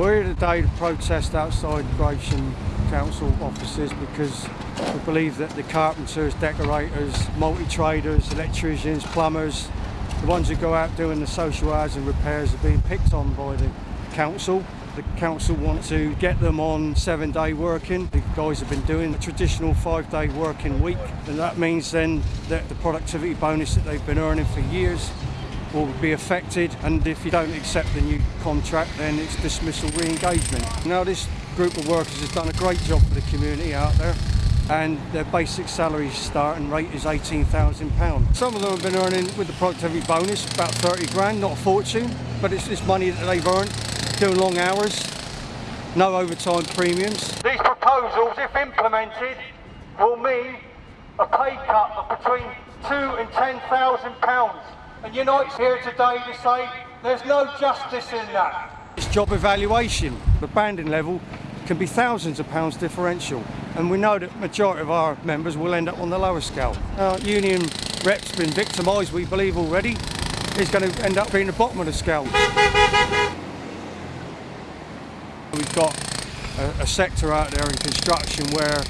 We're here today to protest outside Gravesham Council offices because we believe that the carpenters, decorators, multi-traders, electricians, plumbers, the ones who go out doing the social housing repairs are being picked on by the council. The council want to get them on seven day working. The guys have been doing a traditional five day working week and that means then that the productivity bonus that they've been earning for years will be affected and if you don't accept the new contract then it's dismissal re-engagement. Now this group of workers has done a great job for the community out there and their basic salary starting rate is £18,000. Some of them have been earning with the productivity bonus about 30 grand, not a fortune, but it's this money that they've earned doing long hours, no overtime premiums. These proposals, if implemented, will mean a pay cut of between two and ten thousand pounds. And Unite's here today to say there's no justice in that. It's job evaluation. The banding level can be thousands of pounds differential. And we know that majority of our members will end up on the lower scale. Our union rep's been victimised, we believe already. is going to end up being the bottom of the scale. We've got a, a sector out there in construction where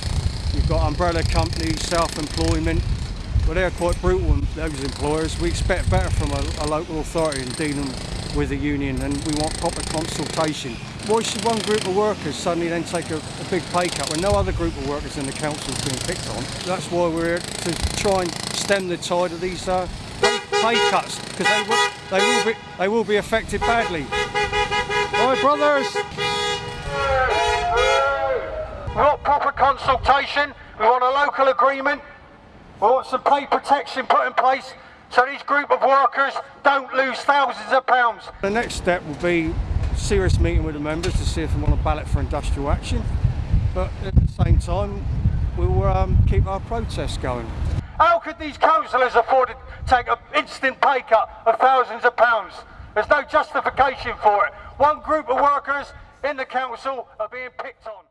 you've got umbrella companies, self-employment, but they're quite brutal, those employers. We expect better from a, a local authority in dealing with a union and we want proper consultation. Why should one group of workers suddenly then take a, a big pay cut when no other group of workers in the council is being picked on? That's why we're here to try and stem the tide of these uh, pay, pay cuts because they will, they, will be, they will be affected badly. All right, brothers. We want proper consultation, we want a local agreement, we want some pay protection put in place so these group of workers don't lose thousands of pounds. The next step will be serious meeting with the members to see if they want to ballot for industrial action. But at the same time, we'll um, keep our protests going. How could these councillors afford to take an instant pay cut of thousands of pounds? There's no justification for it. One group of workers in the council are being picked on.